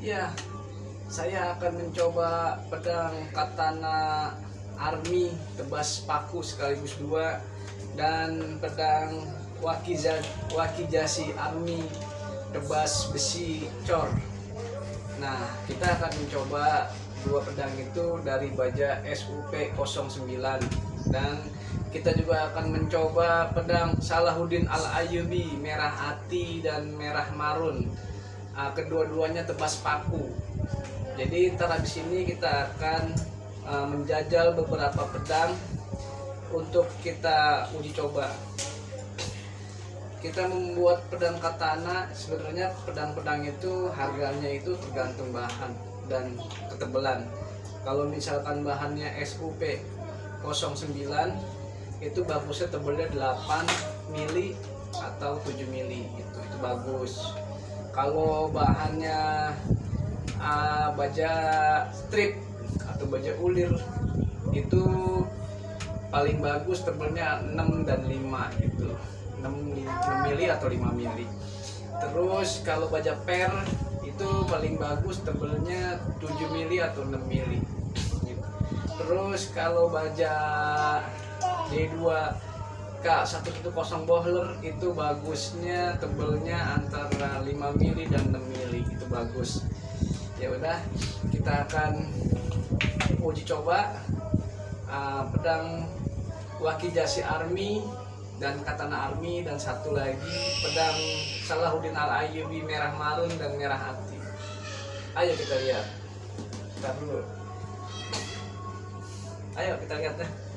Ya, saya akan mencoba pedang katana army tebas paku sekaligus dua dan pedang wakijasi army tebas besi cor. Nah, kita akan mencoba dua pedang itu dari baja SUP 09 dan kita juga akan mencoba pedang Salahuddin Al Ayyubi merah hati dan merah marun uh, kedua-duanya tebas paku jadi ntar di sini kita akan uh, menjajal beberapa pedang untuk kita uji coba. Kita membuat pedang katana. Sebenarnya pedang-pedang itu harganya itu tergantung bahan dan ketebalan. Kalau misalkan bahannya SUP 09 itu bagusnya tebalnya 8 mili atau 7 mili. Itu itu bagus kalau bahannya uh, baja strip atau baja ulir itu paling bagus tebalnya 6 dan 5 gitu 6, 6 mili atau 5 mili terus kalau baja per itu paling bagus tebelnya 7 mili atau 6 mili gitu. terus kalau baja D2 K110 bohler itu bagusnya tebelnya antara 5 mili dan 6 mili itu bagus. Ya udah kita akan uji coba uh, pedang Wakijasi Army dan Katana Army dan satu lagi pedang Salahuddin Al Ayyubi merah marun dan merah hati. Ayo kita lihat. Kita dulu. Ayo kita lihat deh